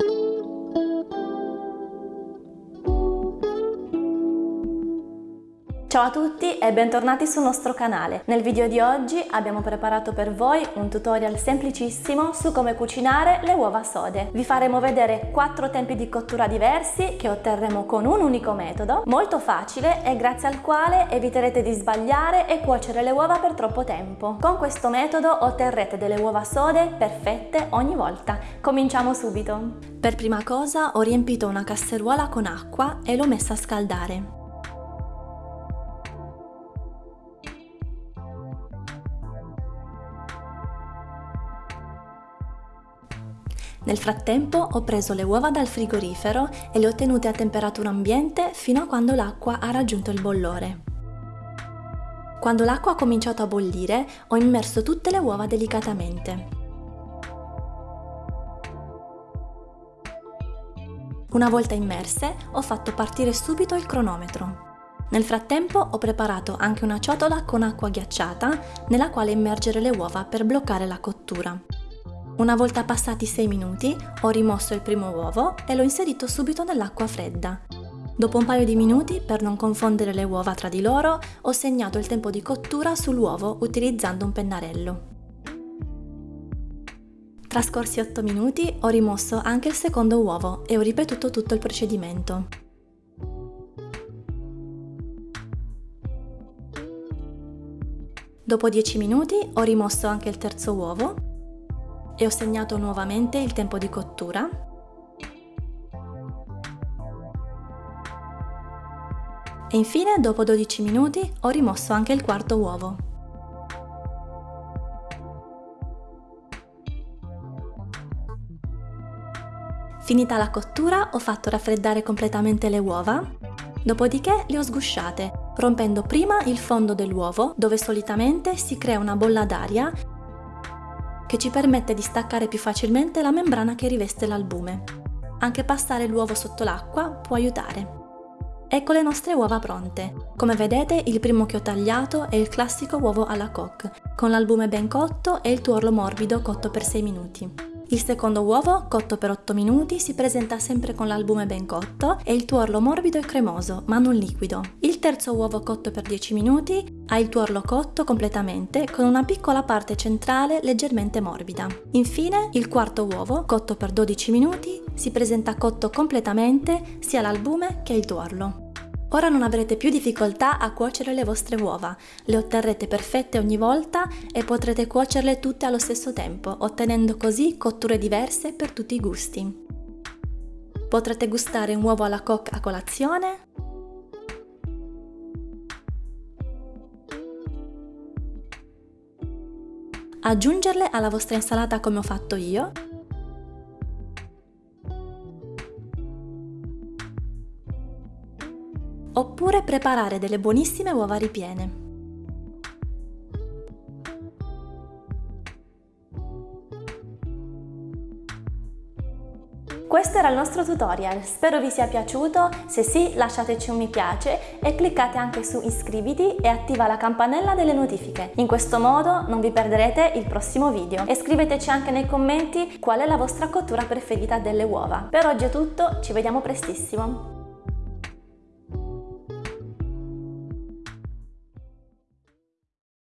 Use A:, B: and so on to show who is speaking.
A: you. Ciao a tutti e bentornati sul nostro canale. Nel video di oggi abbiamo preparato per voi un tutorial semplicissimo su come cucinare le uova sode. Vi faremo vedere quattro tempi di cottura diversi che otterremo con un unico metodo, molto facile e grazie al quale eviterete di sbagliare e cuocere le uova per troppo tempo. Con questo metodo otterrete delle uova sode perfette ogni volta. Cominciamo subito! Per prima cosa ho riempito una casseruola con acqua e l'ho messa a scaldare. Nel frattempo ho preso le uova dal frigorifero e le ho tenute a temperatura ambiente fino a quando l'acqua ha raggiunto il bollore. Quando l'acqua ha cominciato a bollire ho immerso tutte le uova delicatamente. Una volta immerse ho fatto partire subito il cronometro. Nel frattempo ho preparato anche una ciotola con acqua ghiacciata nella quale immergere le uova per bloccare la cottura. Una volta passati 6 minuti ho rimosso il primo uovo e l'ho inserito subito nell'acqua fredda. Dopo un paio di minuti, per non confondere le uova tra di loro, ho segnato il tempo di cottura sull'uovo utilizzando un pennarello. Trascorsi 8 minuti ho rimosso anche il secondo uovo e ho ripetuto tutto il procedimento. Dopo 10 minuti ho rimosso anche il terzo uovo e ho segnato nuovamente il tempo di cottura. E infine, dopo 12 minuti, ho rimosso anche il quarto uovo. Finita la cottura, ho fatto raffreddare completamente le uova, dopodiché le ho sgusciate, rompendo prima il fondo dell'uovo, dove solitamente si crea una bolla d'aria che ci permette di staccare più facilmente la membrana che riveste l'albume. Anche passare l'uovo sotto l'acqua può aiutare. Ecco le nostre uova pronte. Come vedete il primo che ho tagliato è il classico uovo alla coque, con l'albume ben cotto e il tuorlo morbido cotto per 6 minuti. Il secondo uovo, cotto per 8 minuti, si presenta sempre con l'albume ben cotto e il tuorlo morbido e cremoso, ma non liquido. Il terzo uovo cotto per 10 minuti ha il tuorlo cotto completamente con una piccola parte centrale leggermente morbida. Infine, il quarto uovo, cotto per 12 minuti, si presenta cotto completamente sia l'albume che il tuorlo. Ora non avrete più difficoltà a cuocere le vostre uova, le otterrete perfette ogni volta e potrete cuocerle tutte allo stesso tempo, ottenendo così cotture diverse per tutti i gusti. Potrete gustare un uovo alla coque a colazione, aggiungerle alla vostra insalata come ho fatto io oppure preparare delle buonissime uova ripiene. Questo era il nostro tutorial, spero vi sia piaciuto, se sì lasciateci un mi piace e cliccate anche su iscriviti e attiva la campanella delle notifiche. In questo modo non vi perderete il prossimo video e scriveteci anche nei commenti qual è la vostra cottura preferita delle uova. Per oggi è tutto, ci vediamo prestissimo!